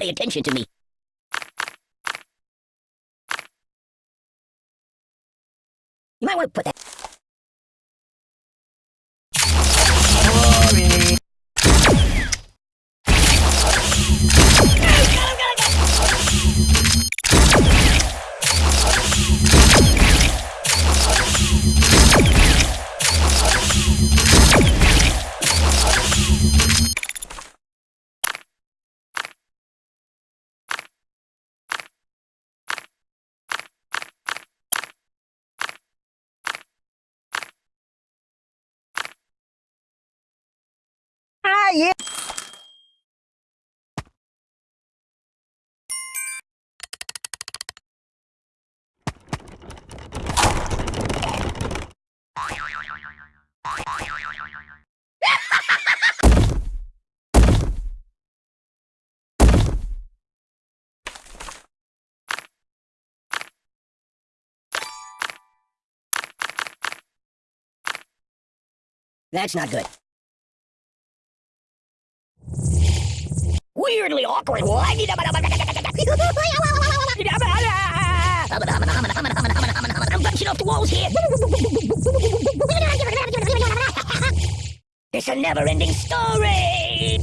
Pay attention to me. You might want to put that. That's not good. Weirdly awkward. I'm bouncing off the walls here. It's a never-ending story.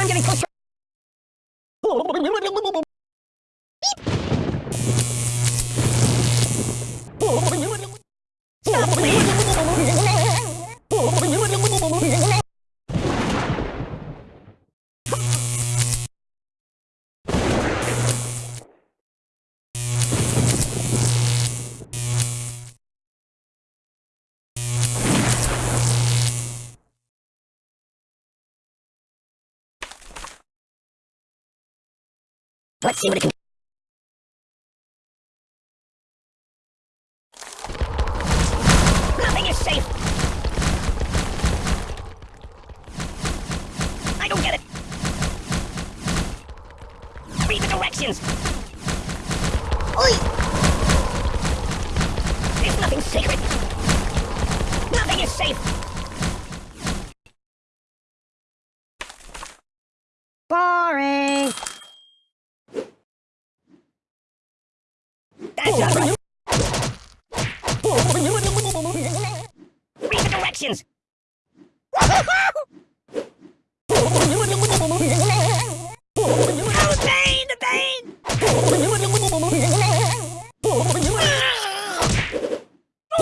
I'm getting closer. Let's see what it can Nothing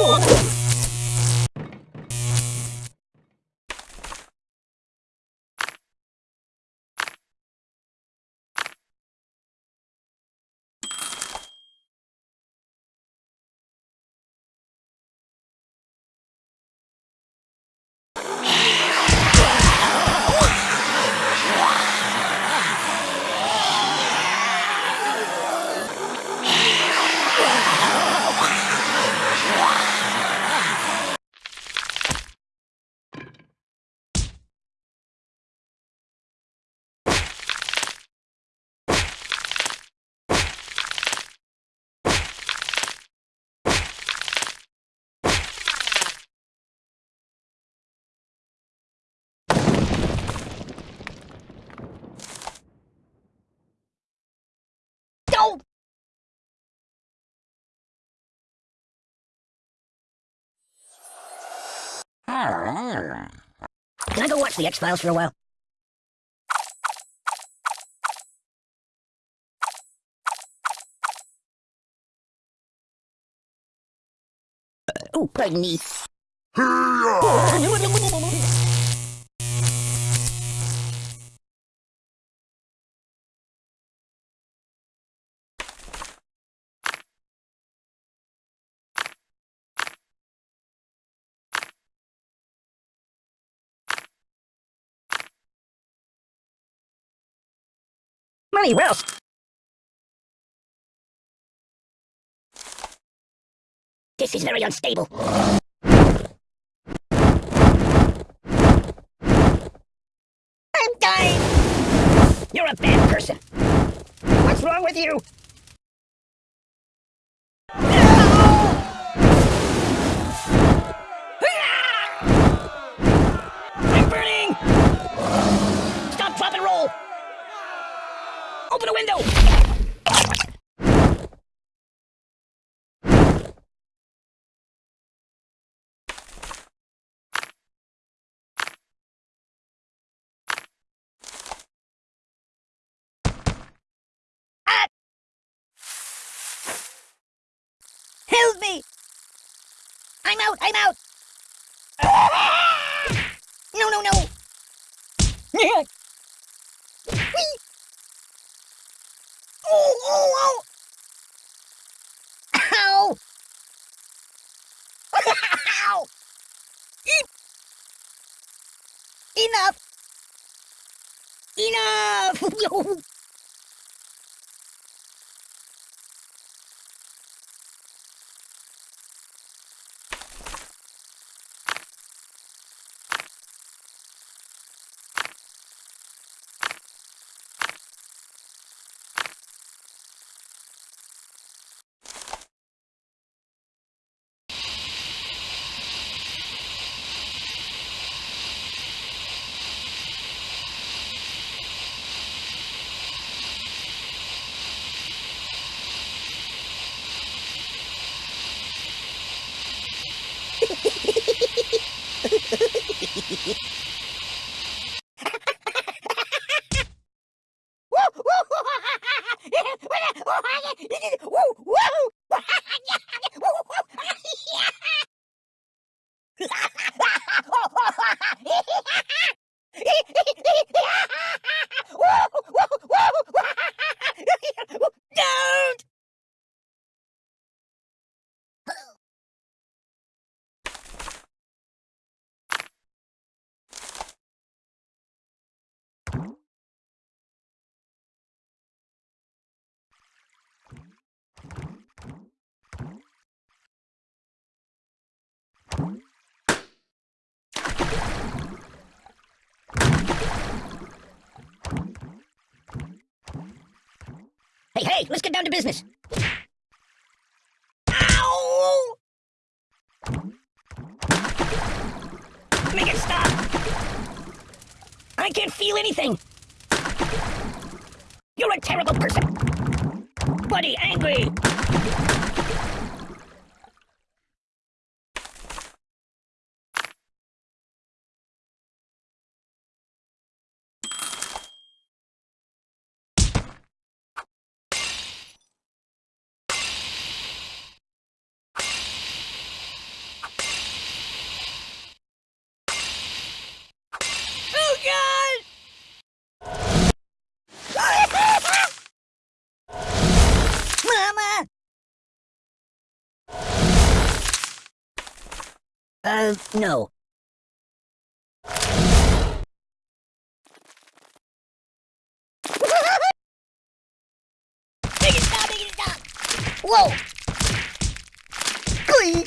Oh, Can I go watch the X-Files for a while? Uh, oh, pardon me. money well. This is very unstable. I'm dying! You're a bad person. What's wrong with you? Open a window! I'm out! I'm out! No, no, no! Oh, oh! Ow! Ow! Enough! Enough! Don't! Hey, hey, let's get down to business. Ow! Make it stop! I can't feel anything! You're a terrible person! Buddy, angry! Oh, God! Mama! Uh, no. Whoa! Glee!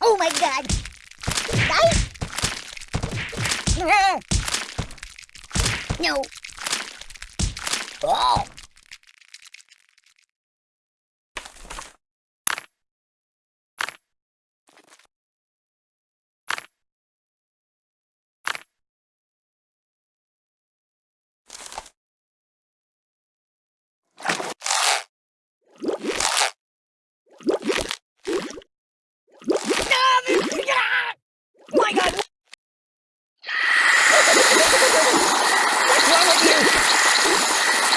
Oh my god! No. Oh! My God! What's wrong with you?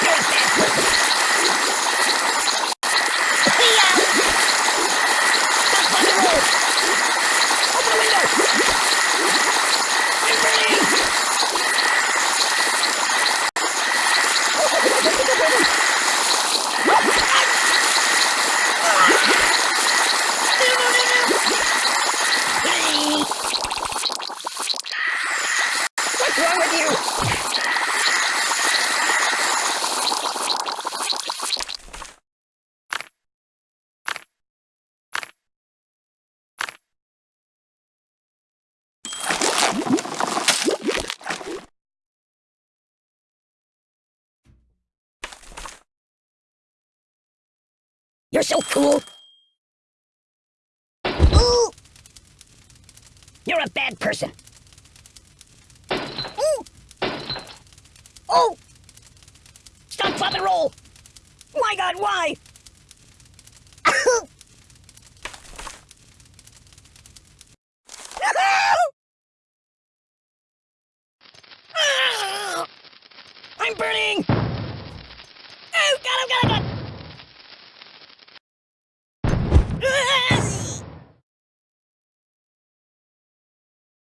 You're a bad You're so cool. Ooh! You're a bad person. Ooh! Oh! Stop, drop, and roll! My god, why?